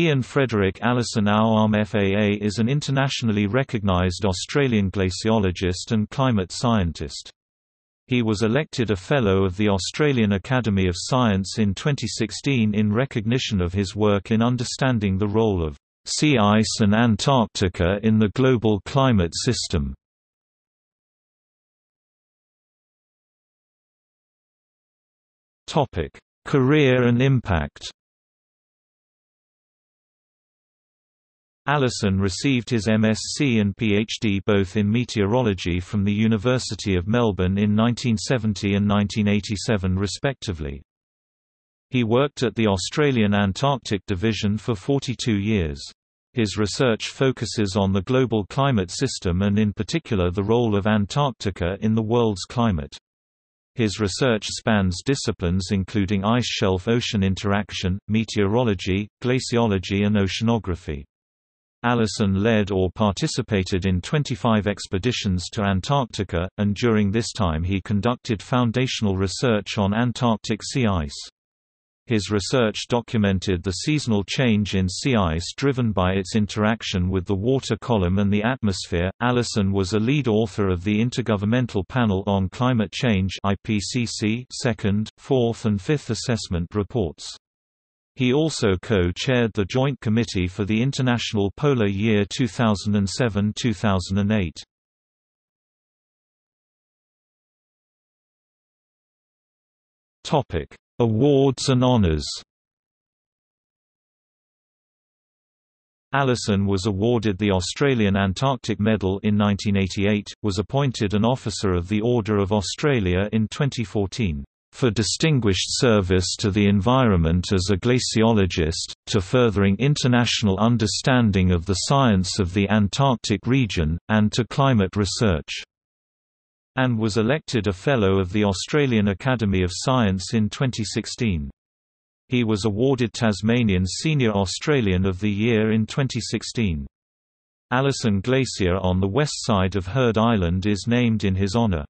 Ian Frederick Allison Auarm FAA is an internationally recognized Australian glaciologist and climate scientist. He was elected a Fellow of the Australian Academy of Science in 2016 in recognition of his work in understanding the role of sea ice and Antarctica in the global climate system. Career and impact Allison received his MSc and PhD both in meteorology from the University of Melbourne in 1970 and 1987 respectively. He worked at the Australian Antarctic Division for 42 years. His research focuses on the global climate system and in particular the role of Antarctica in the world's climate. His research spans disciplines including ice shelf-ocean interaction, meteorology, glaciology and oceanography. Allison led or participated in 25 expeditions to Antarctica, and during this time he conducted foundational research on Antarctic sea ice. His research documented the seasonal change in sea ice driven by its interaction with the water column and the atmosphere. Allison was a lead author of the Intergovernmental Panel on Climate Change (IPCC) second, fourth, and fifth assessment reports. He also co-chaired the Joint Committee for the International Polar Year 2007-2008. Topic: Awards and honors. Allison was awarded the Australian Antarctic Medal in 1988, was appointed an Officer of the Order of Australia in 2014 for distinguished service to the environment as a glaciologist, to furthering international understanding of the science of the Antarctic region, and to climate research. And was elected a Fellow of the Australian Academy of Science in 2016. He was awarded Tasmanian Senior Australian of the Year in 2016. Allison Glacier on the west side of Heard Island is named in his honour.